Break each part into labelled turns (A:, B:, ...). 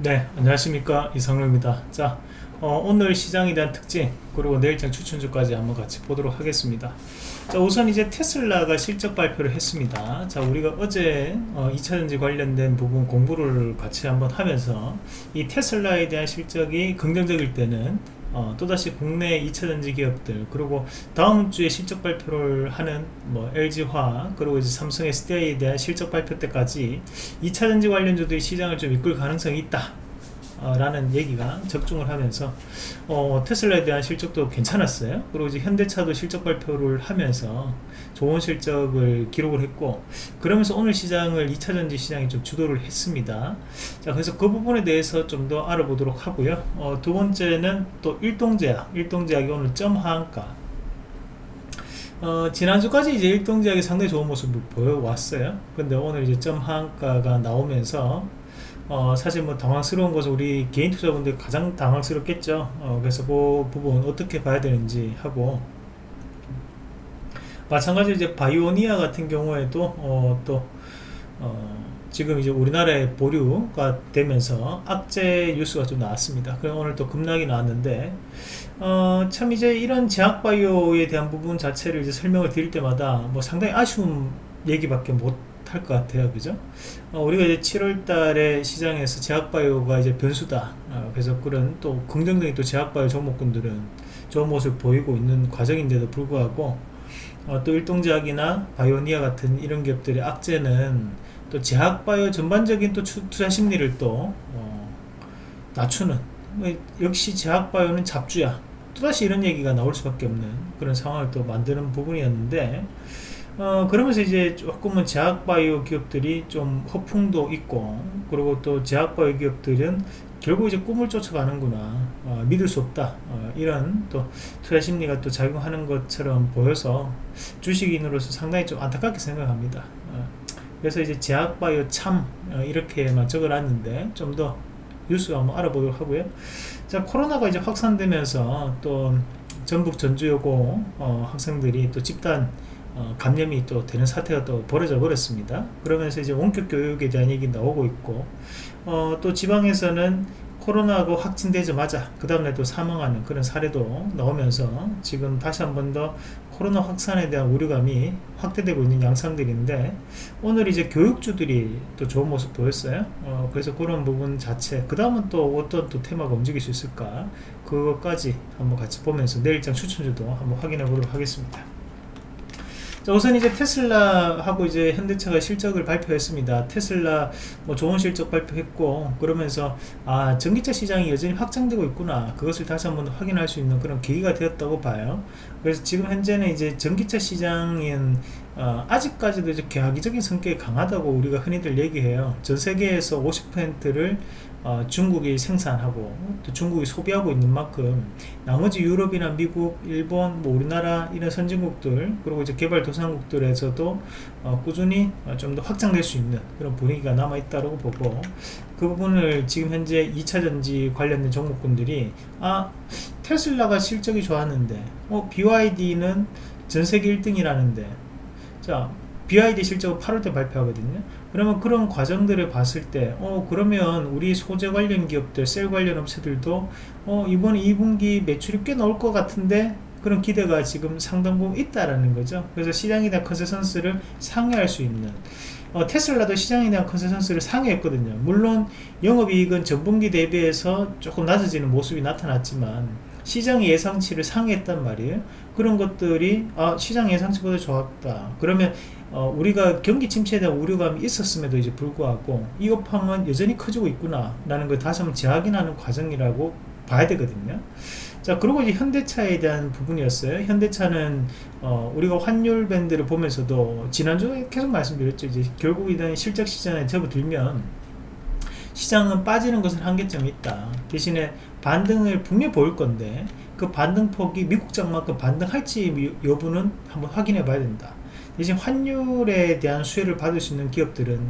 A: 네 안녕하십니까. 이상로입니다. 자 어, 오늘 시장에 대한 특징 그리고 내일장 추천주까지 한번 같이 보도록 하겠습니다. 자 우선 이제 테슬라가 실적 발표를 했습니다. 자 우리가 어제 어, 2차전지 관련된 부분 공부를 같이 한번 하면서 이 테슬라에 대한 실적이 긍정적일 때는 어, 또다시 국내 2차 전지 기업들 그리고 다음 주에 실적 발표를 하는 뭐 LG화 그리고 이제 삼성 SDI에 대한 실적 발표 때까지 2차 전지 관련주들이 시장을 좀 이끌 가능성이 있다 어, 라는 얘기가 적중을 하면서 어, 테슬라에 대한 실적도 괜찮았어요. 그리고 이제 현대차도 실적 발표를 하면서 좋은 실적을 기록을 했고 그러면서 오늘 시장을 2차전지 시장이 좀 주도를 했습니다. 자 그래서 그 부분에 대해서 좀 더 알아보도록 하고요. 어, 두 번째는 또 일동제약 일동제약이 오늘 점하한가. 어, 지난주까지 이제 일동제약이 상당히 좋은 모습을 보여왔어요. 근데 오늘 이제 점하한가가 나오면서 어, 사실 뭐 당황스러운 것은 우리 개인 투자분들 가장 당황스럽겠죠. 어, 그래서 그 부분 어떻게 봐야 되는지 하고 마찬가지로 이제 바이오니아 같은 경우에도 어, 또 어, 지금 이제 우리나라에 보류가 되면서 악재 뉴스가 좀 나왔습니다. 그럼 오늘 또 급락이 나왔는데 어, 참 이제 이런 제약 바이오에 대한 부분 자체를 이제 설명을 드릴 때마다 뭐 상당히 아쉬운 얘기밖에 못 할 것 같아요. 그죠? 어, 우리가 이제 7월 달에 시장에서 제약바이오가 이제 변수다. 어, 그래서 그런 또 긍정적인 또 제약바이오 종목군들은 좋은 모습을 보이고 있는 과정인데도 불구하고 어, 또 일동제약이나 바이오니아 같은 이런 기업들의 악재는 또 제약바이오 전반적인 또 투자 심리를 또 어, 낮추는. 뭐 역시 제약바이오는 잡주야. 또다시 이런 얘기가 나올 수밖에 없는 그런 상황을 또 만드는 부분이었는데 어, 그러면서 이제 조금은 제약바이오 기업들이 좀 허풍도 있고 그리고 또 제약바이오 기업들은 결국 이제 꿈을 쫓아가는구나. 어, 믿을 수 없다. 어, 이런 또 투자 심리가 또 작용하는 것처럼 보여서 주식인으로서 상당히 좀 안타깝게 생각합니다. 어, 그래서 이제 제약바이오 참 어, 이렇게만 적어놨는데 좀 더 뉴스 한번 알아보도록 하고요. 자 코로나가 이제 확산되면서 또 전북 전주 여고 어, 학생들이 또 집단 어, 감염이 또 되는 사태가 또 벌어져 버렸습니다. 그러면서 이제 원격 교육에 대한 얘기 나오고 있고 어, 또 지방에서는 코로나가 확진되자마자 그 다음에 또 사망하는 그런 사례도 나오면서 지금 다시 한 번 더 코로나 확산에 대한 우려감이 확대되고 있는 양상들인데 오늘 이제 교육주들이 또 좋은 모습 보였어요. 어, 그래서 그런 부분 자체 그 다음은 또 어떤 또 테마가 움직일 수 있을까? 그것까지 한번 같이 보면서 내일장 추천주도 한번 확인해 보도록 하겠습니다 자, 우선 이제 테슬라하고 이제 현대차가 실적을 발표했습니다. 테슬라 뭐 좋은 실적 발표했고 그러면서 아 전기차 시장이 여전히 확장되고 있구나 그것을 다시 한번 확인할 수 있는 그런 계기가 되었다고 봐요. 그래서 지금 현재는 이제 전기차 시장인 어, 아직까지도 이제 계약적인 성격이 강하다고 우리가 흔히들 얘기해요. 전 세계에서 50%를 어, 중국이 생산하고 또 중국이 소비하고 있는 만큼 나머지 유럽이나 미국, 일본, 뭐 우리나라 이런 선진국들 그리고 이제 개발도상국들에서도 어, 꾸준히 어, 좀더 확장될 수 있는 그런 분위기가 남아 있다고 보고 그 부분을 지금 현재 2차전지 관련된 종목군들이 아 테슬라가 실적이 좋았는데 어, BYD는 전세계 1등이라는데 자 BID 실적은 8월 때 발표하거든요 그러면 그런 과정들을 봤을 때 어, 그러면 우리 소재 관련 기업들 셀 관련 업체들도 어, 이번 2분기 매출이 꽤 나올 것 같은데 그런 기대가 지금 상당 부분 있다라는 거죠. 그래서 대한 컨센서스를 상회할 수 있는 어, 테슬라도 대한 컨센서스를 상회했거든요. 물론 영업이익은 전분기 대비해서 조금 낮아지는 모습이 나타났지만 시장의 예상치를 상회했단 말이에요 그런 것들이 아 시장 예상치보다 좋았다. 그러면 어, 우리가 경기 침체에 대한 우려감이 있었음에도 이제 불구하고 이 업황은 여전히 커지고 있구나 라는 걸 다시 한번 재확인하는 과정이라고 봐야 되거든요. 자 그리고 이제 현대차에 대한 부분이었어요. 현대차는 어, 우리가 환율 밴드를 보면서도 지난주에 계속 말씀드렸죠. 이제 결국 이런 실적 시장에 접어들면 시장은 빠지는 것은 한계점이 있다. 대신에 반등을 분명히 보일 건데 그 반등폭이 미국장만큼 반등할지 여부는 한번 확인해 봐야 된다. 대신 환율에 대한 수혜를 받을 수 있는 기업들은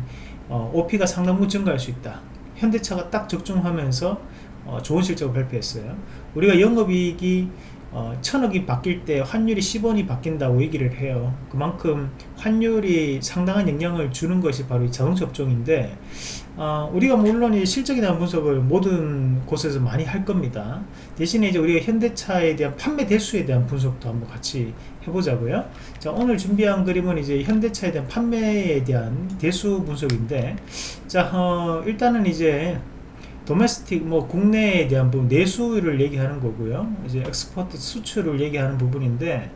A: 어, OP가 상당부 증가할 수 있다. 현대차가 딱 적중하면서 어, 좋은 실적을 발표했어요. 우리가 영업이익이 어, 천억이 바뀔 때 환율이 10원이 바뀐다고 얘기를 해요. 그만큼 환율이 상당한 영향을 주는 것이 바로 이 자동차 업종인데 어, 우리가 물론 이 실적에 대한 분석을 모든 곳에서 많이 할 겁니다. 대신에 이제 우리가 현대차에 대한 판매 대수에 대한 분석도 한번 같이 해보자고요. 자, 오늘 준비한 그림은 이제 현대차에 대한 판매에 대한 대수 분석인데, 자, 어, 일단은 이제 도메스틱 뭐 국내에 대한 부분 내수를 얘기하는 거고요. 이제 엑스포트 수출을 얘기하는 부분인데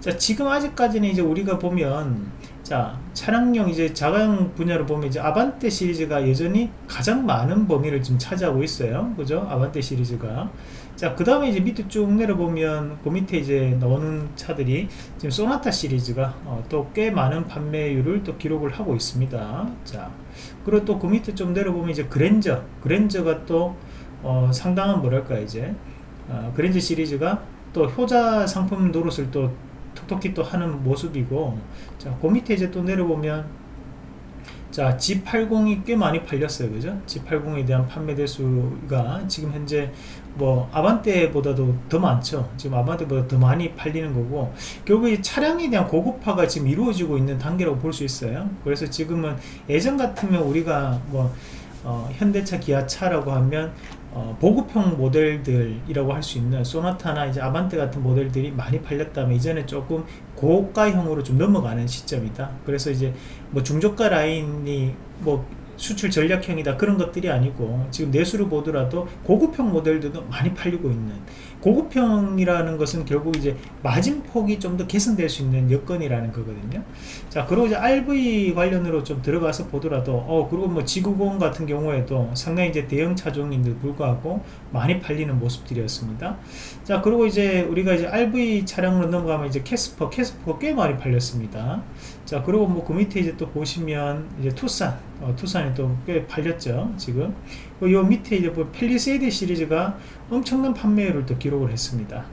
A: 자 지금 아직까지는 이제 우리가 보면 자 차량용 이제 자가용 분야로 보면 이제 아반떼 시리즈가 여전히 가장 많은 범위를 지금 차지하고 있어요. 그죠? 아반떼 시리즈가 자, 그 다음에 이제 밑에 쭉 내려보면 그 밑에 이제 나오는 차들이 지금 소나타 시리즈가 어, 또꽤 많은 판매율을 또 기록을 하고 있습니다. 자, 그리고 또 그 밑에 좀 내려보면 이제 그랜저, 그랜저가 또 어, 상당한 뭐랄까 이제 어, 그랜저 시리즈가 또 효자 상품 노릇을 또 톡톡히 또 하는 모습이고 자, 그 밑에 이제 또 내려보면 자 G80이 꽤 많이 팔렸어요. 그죠? G80에 대한 판매 대수가 지금 현재 뭐 아반떼보다도 더 많죠. 지금 아반떼보다 더 많이 팔리는 거고 결국 이 차량에 대한 고급화가 지금 이루어지고 있는 단계라고 볼 수 있어요. 그래서 지금은 예전 같으면 우리가 뭐 어, 현대차 기아차라고 하면 어, 보급형 모델들이라고 할 수 있는 소나타나 이제 아반떼 같은 모델들이 많이 팔렸다면 이전에 조금 고가형으로 좀 넘어가는 시점이다. 그래서 이제 뭐 중저가 라인이 뭐 수출 전략형이다 그런 것들이 아니고 지금 내수를 보더라도 고급형 모델들도 많이 팔리고 있는 고급형이라는 것은 결국 이제 마진폭이 좀 더 개선될 수 있는 여건이라는 거거든요 자 그리고 이제 RV 관련으로 좀 들어가서 보더라도 어 그리고 뭐 G90 같은 경우에도 상당히 이제 대형 차종인데 불구하고 많이 팔리는 모습들이었습니다. 자 그리고 이제 우리가 이제 RV 차량으로 넘어가면 이제 캐스퍼 캐스퍼가 꽤 많이 팔렸습니다. 자 그리고 뭐 그 밑에 이제 또 보시면 이제 투싼 어, 투싼이 또 꽤 팔렸죠 지금. 요 밑에 이제 뭐 펠리세이드 시리즈가 엄청난 판매율을 또 기록을 했습니다.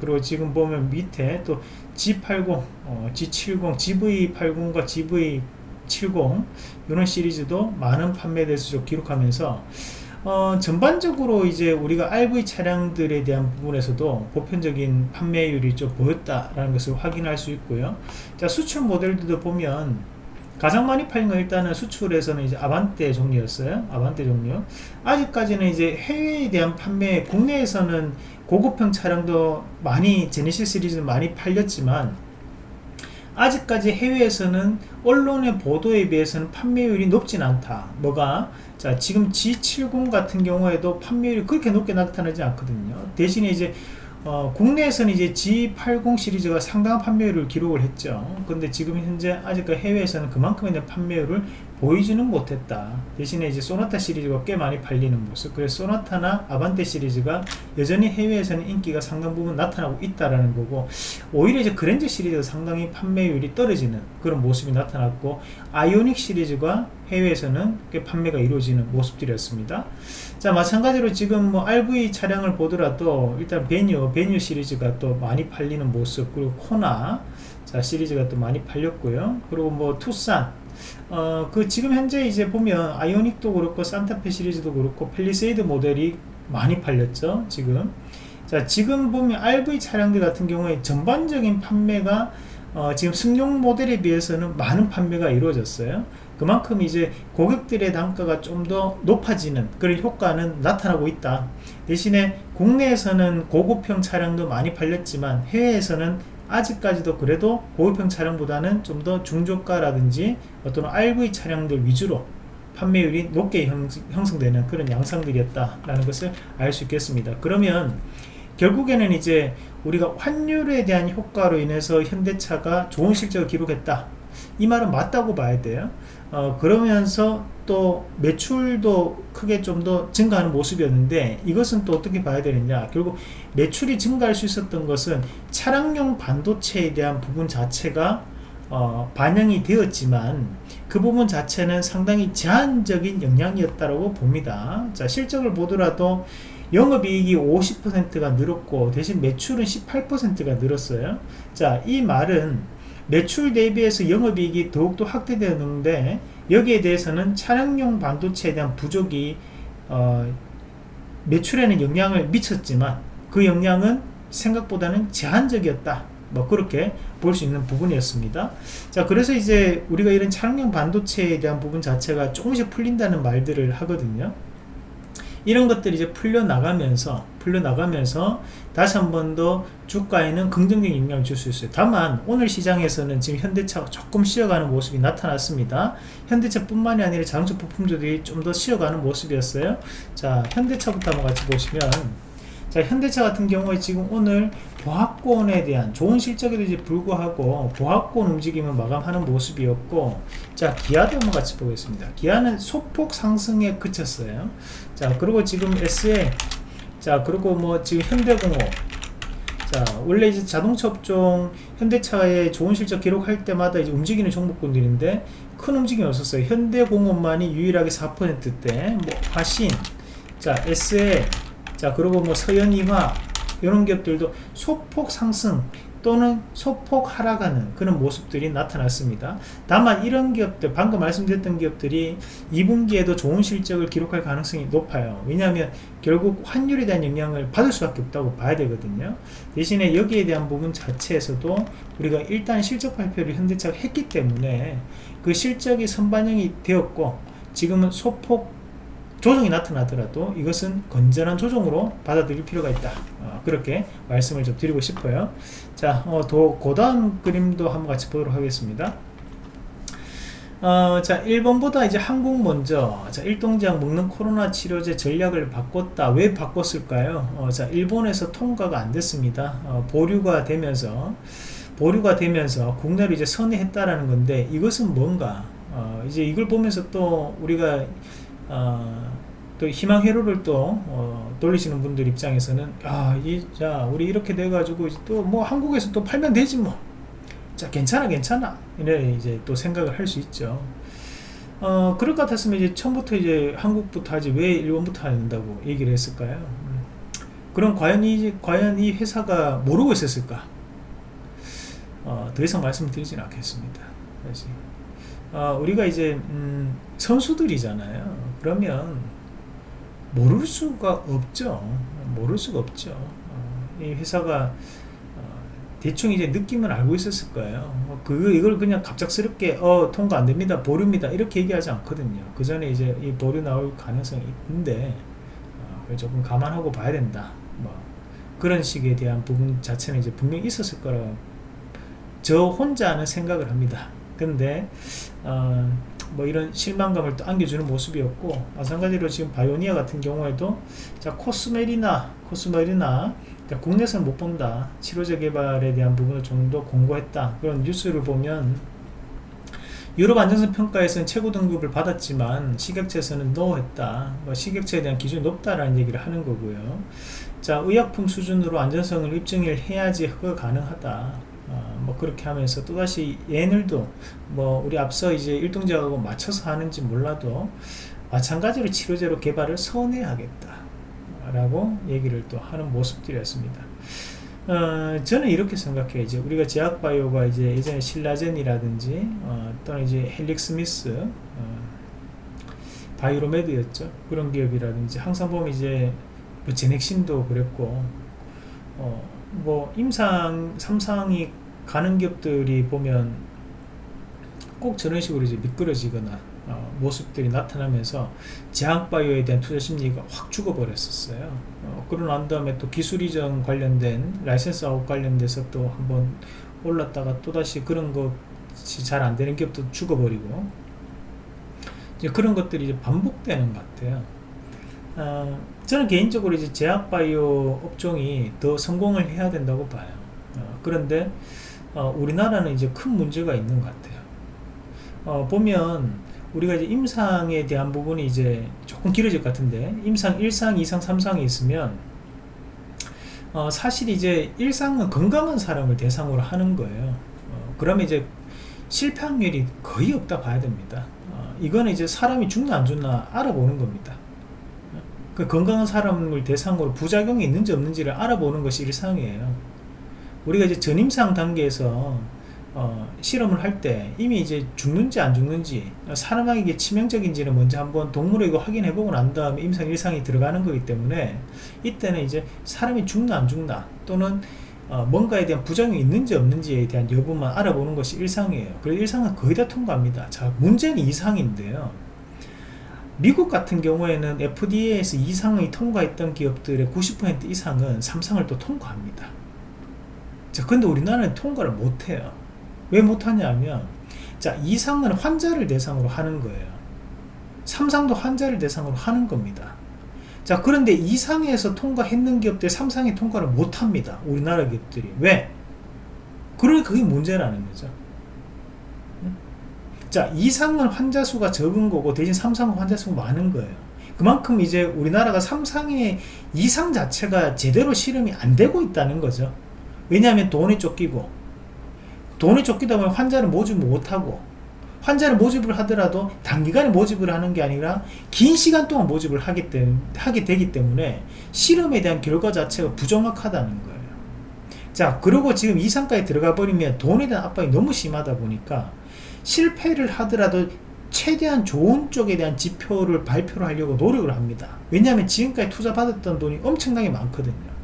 A: 아, 그리고 지금 보면 밑에 또 G80, 어, G70, GV80과 GV70 이런 시리즈도 많은 판매 대수를 기록하면서 어, 전반적으로 이제 우리가 RV 차량들에 대한 부분에서도 보편적인 판매율이 좀 보였다라는 것을 확인할 수 있고요. 자, 수출 모델들도 보면 가장 많이 팔린 건 일단은 수출에서는 이제 아반떼 종류였어요. 아반떼 종류. 아직까지는 이제 해외에 대한 판매, 국내에서는 고급형 차량도 많이 제네시스 시리즈 많이 팔렸지만 아직까지 해외에서는 언론의 보도에 비해서는 판매율이 높진 않다. 뭐가? 자, 지금 G70 같은 경우에도 판매율이 그렇게 높게 나타나지 않거든요. 대신에 이제 어, 국내에서는 이제 G80 시리즈가 상당한 판매율을 기록을 했죠. 근데 지금 현재 아직까지 해외에서는 그만큼의 판매율을 보이지는 못했다. 대신에 이제 소나타 시리즈가 꽤 많이 팔리는 모습. 그래서 소나타나 아반떼 시리즈가 여전히 해외에서는 인기가 상당 부분 나타나고 있다라는 거고, 오히려 이제 그랜저 시리즈가 상당히 판매율이 떨어지는 그런 모습이 나타났고, 아이오닉 시리즈가 해외에서는 꽤 판매가 이루어지는 모습들이었습니다. 자, 마찬가지로 지금 뭐 RV 차량을 보더라도 일단 베뉴, 베뉴 시리즈가 또 많이 팔리는 모습, 그리고 코나, 자, 시리즈가 또 많이 팔렸고요. 그리고 뭐 투싼, 어, 그 지금 현재 이제 보면 아이오닉도 그렇고 산타페 시리즈도 그렇고 펠리세이드 모델이 많이 팔렸죠 지금 자 지금 보면 RV 차량들 같은 경우에 전반적인 판매가 어, 지금 승용 모델에 비해서는 많은 판매가 이루어졌어요 그만큼 이제 고객들의 단가가 좀 더 높아지는 그런 효과는 나타나고 있다 대신에 국내에서는 고급형 차량도 많이 팔렸지만 해외에서는 아직까지도 그래도 고급형 차량보다는 좀 더 중저가라든지 어떤 RV 차량들 위주로 판매율이 높게 형성되는 그런 양상들이었다라는 것을 알 수 있겠습니다. 그러면 결국에는 이제 우리가 환율에 대한 효과로 인해서 현대차가 좋은 실적을 기록했다. 이 말은 맞다고 봐야 돼요. 어, 그러면서 또 매출도 크게 좀 더 증가하는 모습이었는데 이것은 또 어떻게 봐야 되느냐. 결국 매출이 증가할 수 있었던 것은 차량용 반도체에 대한 부분 자체가 어, 반영이 되었지만 그 부분 자체는 상당히 제한적인 영향이었다고 봅니다. 자 실적을 보더라도 영업이익이 50%가 늘었고 대신 매출은 18%가 늘었어요. 자이 말은 매출 대비해서 영업이익이 더욱더 확대되었는데 여기에 대해서는 차량용 반도체에 대한 부족이 어, 매출에는 영향을 미쳤지만 그 영향은 생각보다는 제한적이었다. 뭐 그렇게 볼 수 있는 부분이었습니다. 자 그래서 이제 우리가 이런 차량용 반도체에 대한 부분 자체가 조금씩 풀린다는 말들을 하거든요 이런 것들이 이제 풀려나가면서 풀려나가면서 다시 한 번 더 주가에는 긍정적인 영향을 줄 수 있어요. 다만 오늘 시장에서는 지금 현대차가 조금 쉬어가는 모습이 나타났습니다. 현대차 뿐만이 아니라 자동차 부품들이 좀 더 쉬어가는 모습이었어요. 자 현대차부터 한번 같이 보시면 자 현대차 같은 경우에 지금 오늘 보합권에 대한 좋은 실적에도 불구하고 보합권 움직임을 마감하는 모습이었고 자 기아도 한번 같이 보겠습니다. 기아는 소폭 상승에 그쳤어요 자 그리고 지금 SE 자 그리고 뭐 지금 현대공업 자 원래 이제 자동차 업종 현대차의 좋은 실적 기록할 때마다 이제 움직이는 종목군들인데 큰 움직임이 없었어요. 현대공업만이 유일하게 4%대 뭐 화신. 자 SE 자 그리고 뭐 서현이화 이런 기업들도 소폭 상승 또는 소폭 하락하는 그런 모습들이 나타났습니다. 다만 이런 기업들 방금 말씀드렸던 기업들이 2분기에도 좋은 실적을 기록할 가능성이 높아요. 왜냐하면 결국 환율에 대한 영향을 받을 수밖에 없다고 봐야 되거든요. 대신에 여기에 대한 부분 자체에서도 우리가 일단 실적 발표를 현대차가 했기 때문에 그 실적이 선반영이 되었고 지금은 소폭 조정이 나타나더라도 이것은 건전한 조정으로 받아들일 필요가 있다 어, 그렇게 말씀을 좀 드리고 싶어요 자, 어, 더 고다음 그림도 한번 같이 보도록 하겠습니다 어, 자, 일본보다 이제 한국 먼저, 자, 일동제약 먹는 코로나 치료제 전략을 바꿨다. 왜 바꿨을까요? 어, 자, 일본에서 통과가 안 됐습니다. 어, 보류가 되면서, 보류가 되면서 국내로 이제 선회했다라는 건데, 이것은 뭔가, 어, 이제 이걸 보면서 또 우리가 어, 또 희망 회로를 또 어, 돌리시는 분들 입장에서는 아, 이, 자, 우리 이렇게 돼 가지고 또 뭐 한국에서 또 팔면 되지 뭐. 자, 괜찮아, 괜찮아. 이래 이제 또 생각을 할 수 있죠. 어, 그럴 것 같았으면 이제 처음부터 이제 한국부터 하지 왜 일본부터 한다고 얘기를 했을까요? 음. 그럼 과연 이, 과연 이 회사가 모르고 있었을까? 어, 더 이상 말씀드리진 않겠습니다. 다시. 어, 우리가 이제 음, 선수들이잖아요 그러면 모를 수가 없죠. 모를 수가 없죠. 어, 이 회사가 어, 대충 이제 느낌을 알고 있었을 거예요. 어, 그 이걸 그냥 갑작스럽게 어 통과 안 됩니다. 보류입니다. 이렇게 얘기하지 않거든요. 그 전에 이제 이 보류 나올 가능성이 있는데 어, 조금 감안하고 봐야 된다. 뭐 그런 식에 대한 부분 자체는 이제 분명히 있었을 거라고 저 혼자는 생각을 합니다. 근데 어, 뭐 이런 실망감을 또 안겨주는 모습이었고 마찬가지로 지금 바이오니아 같은 경우에도 자 코스메리나 코스메리나 국내에서는 못 본다. 치료제 개발에 대한 부분을 좀 더 공고했다. 그런 뉴스를 보면 유럽 안전성 평가에서는 최고 등급을 받았지만 식약처에서는 노했다. 뭐 식약처에 대한 기준이 높다라는 얘기를 하는 거고요. 자 의약품 수준으로 안전성을 입증을 해야지 허가 가능하다. 어, 뭐 그렇게 하면서 또다시 얘들도 뭐 우리 앞서 이제 일동작하고 맞춰서 하는지 몰라도 마찬가지로 치료제로 개발을 선회하겠다 라고 얘기를 또 하는 모습들이었습니다. 어, 저는 이렇게 생각해요. 이제 우리가 제약바이오가 이제 예전에 신라젠이라든지 어, 또는 이제 헬릭스미스 어, 바이로메드였죠. 그런 기업이라든지 항상 보면 이제 뭐 제넥신도 그랬고 어, 뭐 임상 3상이 가는 기업들이 보면 꼭 저런 식으로 이제 미끄러지거나 어, 모습들이 나타나면서 제약바이오에 대한 투자 심리가 확 죽어버렸었어요. 어, 그러고 난 다음에 또 기술 이전 관련된 license out 관련돼서 또 한번 올랐다가 또다시 그런 것이 잘 안 되는 기업도 죽어버리고 이제 그런 것들이 이제 반복되는 것 같아요. 어, 저는 개인적으로 이제 제약바이오 업종이 더 성공을 해야 된다고 봐요. 어, 그런데 어, 우리나라는 이제 큰 문제가 있는 것 같아요. 어, 보면 우리가 이제 임상에 대한 부분이 이제 조금 길어질 것 같은데 임상 1상, 2상, 3상이 있으면 어, 사실 이제 1상은 건강한 사람을 대상으로 하는 거예요. 어, 그러면 이제 실패 확률이 거의 없다 봐야 됩니다. 어, 이거는 이제 사람이 죽나 안 죽나 알아보는 겁니다. 그 건강한 사람을 대상으로 부작용이 있는지 없는지를 알아보는 것이 일상이에요. 우리가 이제 전임상 단계에서 어, 실험을 할 때 이미 이제 죽는지 안 죽는지 사람에게 치명적인지는 먼저 한번 동물에 이거 확인해 보고 난 다음에 임상 일상이 들어가는 거기 때문에 이때는 이제 사람이 죽나 안 죽나 또는 어, 뭔가에 대한 부작용이 있는지 없는지에 대한 여부만 알아보는 것이 일상이에요. 그래서 일상은 거의 다 통과합니다. 자 문제는 이상인데요. 미국 같은 경우에는 FDA에서 이상이 통과했던 기업들의 90% 이상은 삼상을 또 통과합니다 자 근데 우리나라는 통과를 못해요. 왜 못하냐 하면 자 이상은 환자를 대상으로 하는 거예요. 삼상도 환자를 대상으로 하는 겁니다. 자 그런데 이상에서 통과했는 기업들 삼상에 통과를 못합니다. 우리나라 기업들이. 왜? 그러니 그게 문제라는 거죠. 자 이상은 환자 수가 적은 거고 대신 삼상은 환자 수가 많은 거예요. 그만큼 이제 우리나라가 삼상의 이상 자체가 제대로 실험이 안 되고 있다는 거죠 왜냐하면 돈이 쫓기고 돈이 쫓기다 보면 환자를 모집을 못하고 환자를 모집을 하더라도 단기간에 모집을 하는 게 아니라 긴 시간 동안 모집을 하기 때문에, 하게 되기 때문에 실험에 대한 결과 자체가 부정확하다는 거예요. 자 그리고 지금 이상까지 들어가 버리면 돈에 대한 압박이 너무 심하다 보니까 실패를 하더라도 최대한 좋은 쪽에 대한 지표를 발표를 하려고 노력을 합니다. 왜냐하면 지금까지 투자 받았던 돈이 엄청나게 많거든요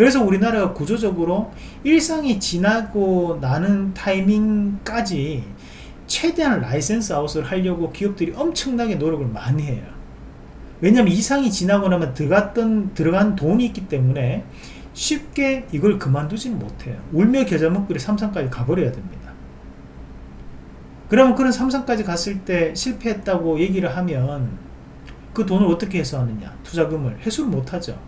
A: 그래서 우리나라가 구조적으로 1상이 지나고 나는 타이밍까지 최대한 license out을 하려고 기업들이 엄청나게 노력을 많이 해요. 왜냐하면 2상이 지나고 나면 들어갔던 들어간 돈이 있기 때문에 쉽게 이걸 그만두지는 못해요. 울며 겨자 먹기로 3상까지 가버려야 됩니다. 그러면 그런 3상까지 갔을 때 실패했다고 얘기를 하면 그 돈을 어떻게 해소하느냐? 투자금을 회수를 못하죠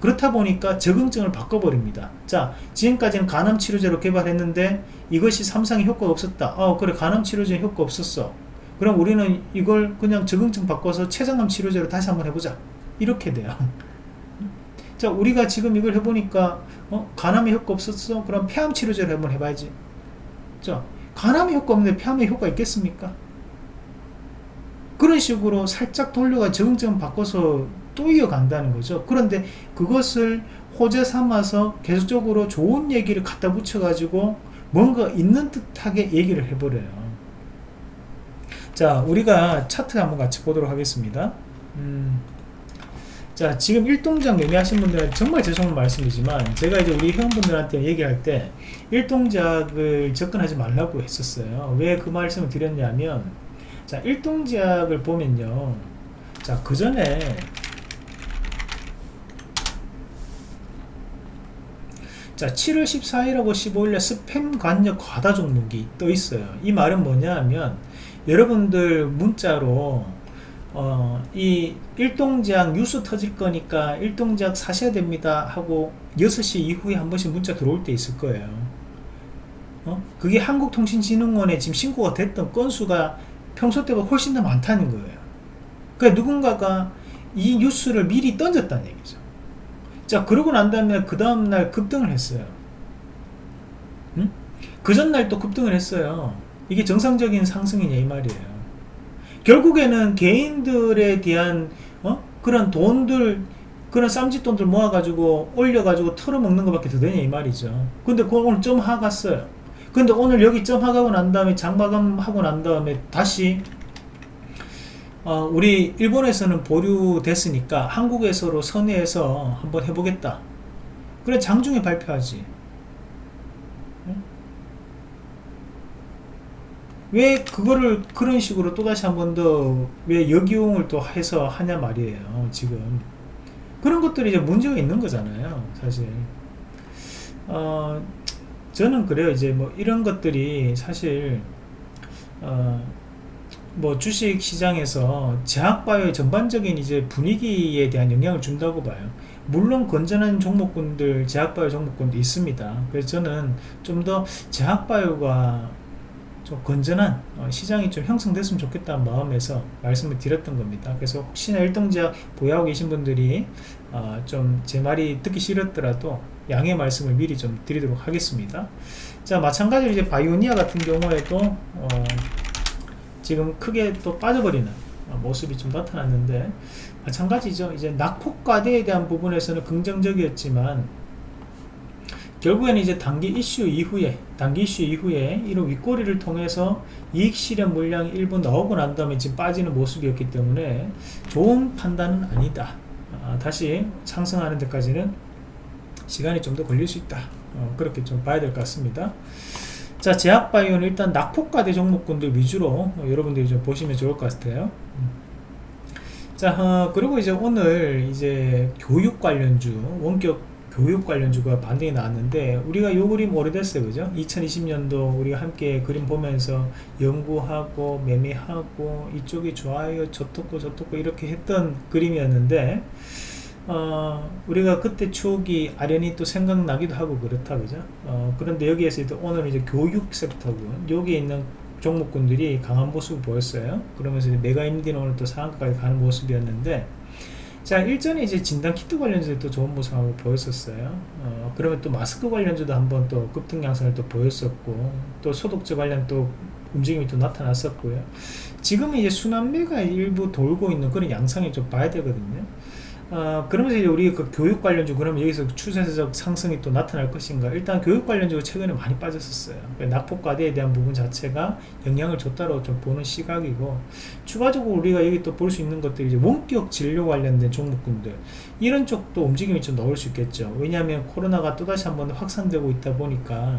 A: 그렇다 보니까 적응증을 바꿔버립니다. 자 지금까지는 간암치료제로 개발했는데 이것이 삼상에 효과가 없었다. 어 그래 간암치료제 효과 없었어. 그럼 우리는 이걸 그냥 적응증 바꿔서 췌장암 치료제로 다시 한번 해보자. 이렇게 돼요. 자 우리가 지금 이걸 해보니까 어 간암에 효과 없었어? 그럼 폐암 치료제로 한번 해봐야지. 자 간암에 효과 없는데 폐암에 효과 있겠습니까? 그런 식으로 살짝 돌려가 적응증 바꿔서 또 이어간다는 거죠. 그런데 그것을 호재 삼아서 계속적으로 좋은 얘기를 갖다 붙여 가지고 뭔가 있는 듯하게 얘기를 해버려요. 자 우리가 차트 한번 같이 보도록 하겠습니다. 음, 자 지금 일동작 매매하신 분들은 정말 죄송한 말씀이지만 제가 이제 우리 회원분들한테 얘기할 때 일동작을 접근하지 말라고 했었어요. 왜 그 말씀을 드렸냐면 자 일동작을 보면요. 자그 전에 자 7월 14일하고 15일에 스팸 관여 과다 종목이 떠 있어요. 이 말은 뭐냐 하면 여러분들 문자로 어, 이 일동제약 뉴스 터질 거니까 일동제약 사셔야 됩니다 하고 6시 이후에 한 번씩 문자 들어올 때 있을 거예요. 어? 그게 한국통신진흥원에 지금 신고가 됐던 건수가 평소 때보다 훨씬 더 많다는 거예요. 그러니까 누군가가 이 뉴스를 미리 던졌다는 얘기죠 자 그러고 난 다음에 그 다음날 급등을 했어요. 응? 그 전날 또 급등을 했어요. 이게 정상적인 상승이냐 이 말이에요. 결국에는 개인들에 대한 어? 그런 돈들 그런 쌈짓돈들 모아가지고 올려가지고 털어먹는 것밖에 더 되냐 이 말이죠. 근데 그걸 오늘 좀 하갔어요. 근데 오늘 여기 점 하가고 난 다음에 장마감하고 난 다음에 다시 어, 우리 일본에서는 보류됐으니까 한국에서로 선회해서 한번 해보겠다. 그래 장중에 발표하지. 왜 그거를 그런 식으로 또다시 한 번 더왜 역이용을 또 해서 하냐 말이에요 지금. 그런 것들이 이제 문제가 있는 거잖아요 사실. 어 저는 그래요. 이제 뭐 이런 것들이 사실 어 뭐 주식 시장에서 제약바이오의 전반적인 이제 분위기에 대한 영향을 준다고 봐요. 물론 건전한 종목군들, 제약바이오 종목군도 있습니다. 그래서 저는 좀 더 제약바이오가 좀 건전한 어, 시장이 좀 형성됐으면 좋겠다는 마음에서 말씀을 드렸던 겁니다. 그래서 혹시나 일등제약 보유하고 계신 분들이 어, 좀제 말이 듣기 싫었더라도 양해 말씀을 미리 좀 드리도록 하겠습니다. 자 마찬가지로 이제 바이오니아 같은 경우에도 어, 지금 크게 또 빠져버리는 모습이 좀 나타났는데 마찬가지죠. 이제 낙폭과대에 대한 부분에서는 긍정적이었지만 결국에는 이제 단기 이슈 이후에 단기 이슈 이후에 이런 윗꼬리를 통해서 이익 실현 물량이 일부 나오고 난 다음에 지금 빠지는 모습이었기 때문에 좋은 판단은 아니다. 아, 다시 상승하는 데까지는 시간이 좀 더 걸릴 수 있다. 어, 그렇게 좀 봐야 될 것 같습니다 자 제약바이오는 일단 낙폭과대 종목군들 위주로 어, 여러분들이 좀 보시면 좋을 것 같아요. 음. 자 어, 그리고 이제 오늘 이제 교육 관련주 원격 교육 관련주가 반등이 나왔는데 우리가 요 그림 오래됐어요. 그죠? 2020년도 우리가 함께 그림 보면서 연구하고 매매하고 이쪽이 좋아요 저토고 저토고 이렇게 했던 그림이었는데 어, 우리가 그때 추억이 아련히 또 생각나기도 하고 그렇다 그죠? 어, 그런데 여기에서 오늘 이제 교육 섹터군 여기에 있는 종목군들이 강한 모습을 보였어요. 그러면서 메가임디는 오늘 또 상한가까지 가는 모습이었는데 자 일전에 이제 진단 키트 관련주도 또 좋은 모습을 보였었어요. 어, 그러면 또 마스크 관련주도 한번 또 급등 양상을 또 보였었고 또 소독제 관련 또 움직임이 또 나타났었고요. 지금은 이제 순환매가 일부 돌고 있는 그런 양상이 좀 봐야 되거든요 어, 그러면서 이제 우리 그 교육 관련주 그러면 여기서 추세적 상승이 또 나타날 것인가? 일단 교육 관련주가 최근에 많이 빠졌었어요. 낙폭과대에 대한 부분 자체가 영향을 줬다고 좀 보는 시각이고 추가적으로 우리가 여기 또 볼 수 있는 것들이 이제 원격 진료 관련된 종목군들 이런 쪽도 움직임이 좀 나올 수 있겠죠. 왜냐하면 코로나가 또다시 한번 확산되고 있다 보니까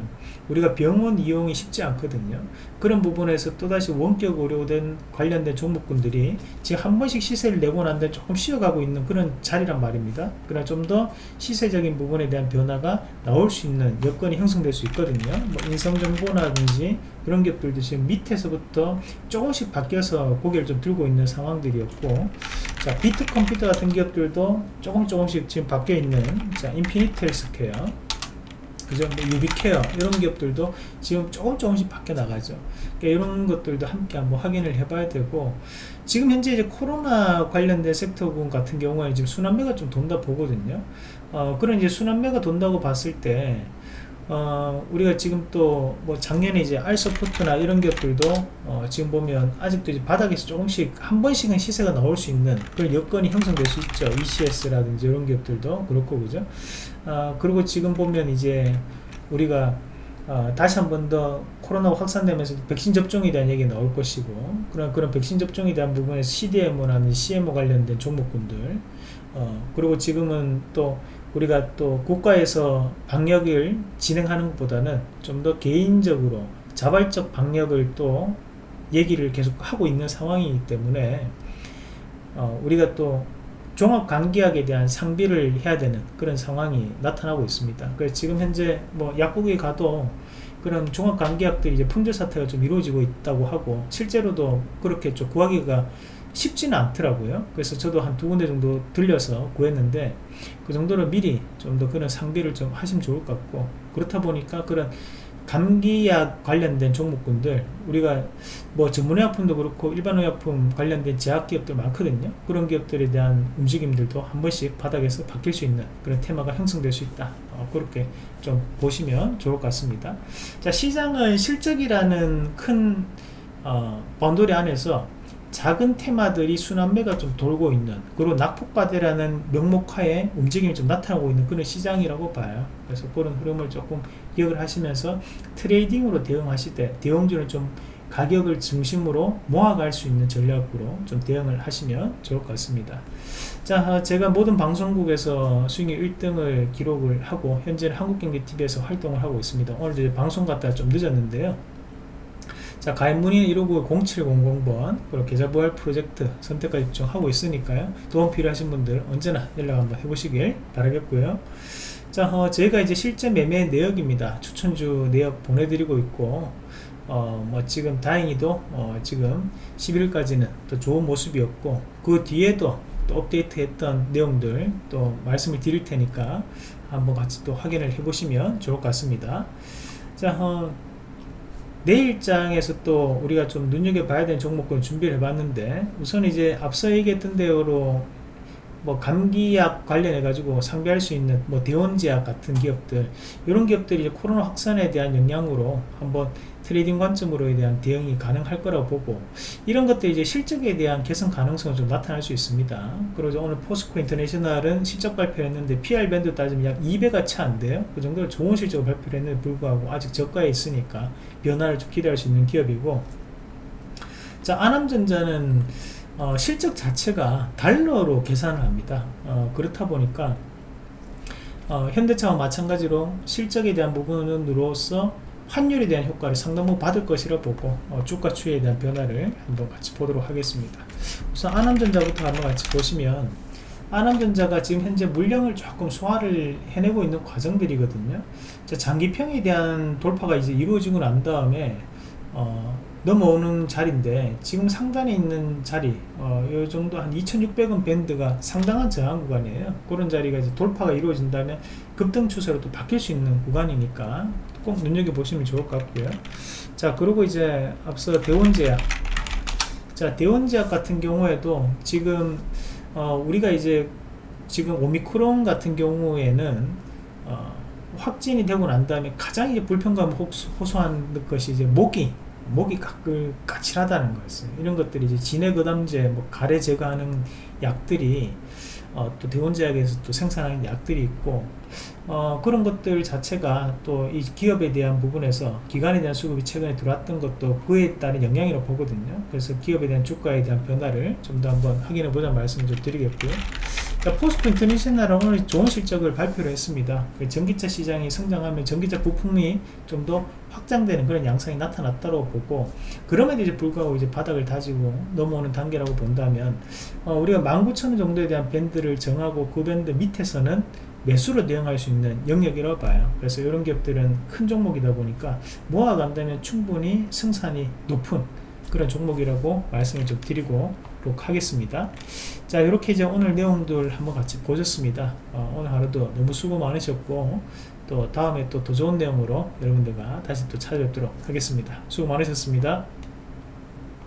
A: 우리가 병원 이용이 쉽지 않거든요. 그런 부분에서 또다시 원격 의료된 관련된 종목군들이 지금 한 번씩 시세를 내고 난 다음에 조금 쉬어가고 있는 그런 자리란 말입니다 그러나 좀 더 시세적인 부분에 대한 변화가 나올 수 있는 여건이 형성될 수 있거든요 뭐 인성정보라든지 그런 것들도 지금 밑에서부터 조금씩 바뀌어서 고개를 좀 들고 있는 상황들이었고 자 비트 컴퓨터 같은 기업들도 조금 조금씩 지금 바뀌어 있는 자 인피니트 헬스케어 그죠? 뭐 유비케어 이런 기업들도 지금 조금 조금씩 바뀌어 나가죠. 이런 것들도 함께 한번 확인을 해봐야 되고 지금 현재 이제 코로나 관련된 섹터군 같은 경우에 지금 순환매가 좀 돈다 보거든요. 어, 그런 이제 순환매가 돈다고 봤을 때 어, 우리가 지금 또 뭐 작년에 이제 알서포트나 이런 기업들도 어, 지금 보면 아직도 이제 바닥에서 조금씩 한 번씩은 시세가 나올 수 있는 그런 여건이 형성될 수 있죠. ECS라든지 이런 기업들도 그렇고 그죠. 어, 그리고 지금 보면 이제 우리가 어, 다시 한 번 더 코로나 확산되면서 백신 접종에 대한 얘기가 나올 것이고 그런 그런 백신 접종에 대한 부분에 CDMO라는 CMO 관련된 종목군들 어, 그리고 지금은 또 우리가 또 국가에서 방역을 진행하는 것보다는 좀 더 개인적으로 자발적 방역을 또 얘기를 계속 하고 있는 상황이기 때문에 어, 우리가 또 종합감기약에 대한 상비를 해야 되는 그런 상황이 나타나고 있습니다. 그래서 지금 현재 뭐 약국에 가도 그런 종합감기약들이 이제 품절 사태가 좀 이루어지고 있다고 하고 실제로도 그렇게 좀 구하기가 쉽지는 않더라고요. 그래서 저도 한 두 군데 정도 들려서 구했는데 그 정도로 미리 좀 더 그런 상비를 좀 하시면 좋을 것 같고 그렇다 보니까 그런 감기약 관련된 종목군들 우리가 뭐 전문의약품도 그렇고 일반의약품 관련된 제약기업들 많거든요. 그런 기업들에 대한 움직임들도 한 번씩 바닥에서 바뀔 수 있는 그런 테마가 형성될 수 있다. 어, 그렇게 좀 보시면 좋을 것 같습니다. 자 시장은 실적이라는 큰 어, 번돌이 안에서 작은 테마들이 순환매가 좀 돌고 있는 그리고 낙폭과대라는 명목하에 움직임이 좀 나타나고 있는 그런 시장이라고 봐요. 그래서 그런 흐름을 조금 기억을 하시면서 트레이딩으로 대응하실 때 대형주는 좀 가격을 중심으로 모아갈 수 있는 전략으로 좀 대응을 하시면 좋을 것 같습니다. 자 제가 모든 방송국에서 수익률 1등을 기록을 하고 현재는 한국경제TV에서 활동을 하고 있습니다. 오늘 방송 갔다 좀 늦었는데요. 자 가입 문의는 159-0700번 그리고 계좌부활 프로젝트 선택까지 요청하고 있으니까요. 도움 필요하신 분들 언제나 연락 한번 해보시길 바라겠고요 자 어, 저희가 이제 실제 매매 내역입니다. 추천주 내역 보내드리고 있고 어, 뭐 지금 다행히도 어, 지금 11일까지는 또 좋은 모습이었고 그 뒤에도 또 업데이트 했던 내용들 또 말씀을 드릴 테니까 한번 같이 또 확인을 해 보시면 좋을 것 같습니다. 자 어, 내일장에서 또 우리가 좀 눈여겨봐야 되는 종목을 준비를 해봤는데 우선 이제 앞서 얘기했던 대로 뭐 감기약 관련해 가지고 상비할 수 있는 뭐 대원제약 같은 기업들 이런 기업들이 코로나 확산에 대한 영향으로 한번 trading 관점으로에 대한 대응이 가능할 거라고 보고 이런 것들이 이제 실적에 대한 개선 가능성은 좀 나타날 수 있습니다. 그리고 오늘 포스코 인터내셔널은 실적 발표했는데 PER 밴드 따지면 약 2배가 차 안 돼요. 그 정도로 좋은 실적을 발표를 했는데 불구하고 아직 저가에 있으니까 변화를 좀 기대할 수 있는 기업이고. 자 아남전자는 어, 실적 자체가 달러로 계산을 합니다. 어, 그렇다 보니까 어, 현대차와 마찬가지로 실적에 대한 부분으로서 환율에 대한 효과를 상당 부분 받을 것이라 보고 어, 주가 추이에 대한 변화를 한번 같이 보도록 하겠습니다. 우선 아남전자부터 한번 같이 보시면 아남전자가 지금 현재 물량을 조금 소화를 해내고 있는 과정들이거든요. 자, 장기평에 대한 돌파가 이제 이루어지고 난 다음에 어, 넘어오는 자리인데 지금 상단에 있는 자리 어, 이 정도 한 2600원 밴드가 상당한 저항 구간이에요. 그런 자리가 이제 돌파가 이루어진다면 급등 추세로 또 바뀔 수 있는 구간이니까 꼭 눈여겨보시면 좋을 것 같고요. 자 그리고 이제 앞서 대원제약. 자 대원제약 같은 경우에도 지금 어, 우리가 이제 지금 오미크론 같은 경우에는 어, 확진이 되고 난 다음에 가장 이제 불편감을 호소한 것이 이제 모기 목이 가끔 까칠하다는 거였어요. 이런 것들이 이제 진해거담제, 뭐 가래 제거하는 약들이 어, 또 대원제약에서 또 생산하는 약들이 있고 어, 그런 것들 자체가 또 이 기업에 대한 부분에서 기관에 대한 수급이 최근에 들어왔던 것도 그에 따른 영향이라고 보거든요. 그래서 기업에 대한 주가에 대한 변화를 좀 더 한번 확인해 보자 말씀을 좀 드리겠고요. 그러니까 포스코 인터내셔널은 오늘 좋은 실적을 발표를 했습니다. 그 전기차 시장이 성장하면 전기차 부품이 좀 더 확장되는 그런 양상이 나타났다고 보고 그럼에도 이제 불구하고 이제 바닥을 다지고 넘어오는 단계라고 본다면 어, 우리가 19,000원 정도에 대한 밴드를 정하고 그 밴드 밑에서는 매수로 대응할 수 있는 영역이라고 봐요. 그래서 이런 기업들은 큰 종목이다 보니까 모아간다면 충분히 생산이 높은 그런 종목이라고 말씀을 좀 드리고 하겠습니다. 자 이렇게 이제 오늘 내용들 한번 같이 보셨습니다. 어, 오늘 하루도 너무 수고 많으셨고 또 다음에 또 더 좋은 내용으로 여러분들과 다시 또 찾아뵙도록 하겠습니다. 수고 많으셨습니다.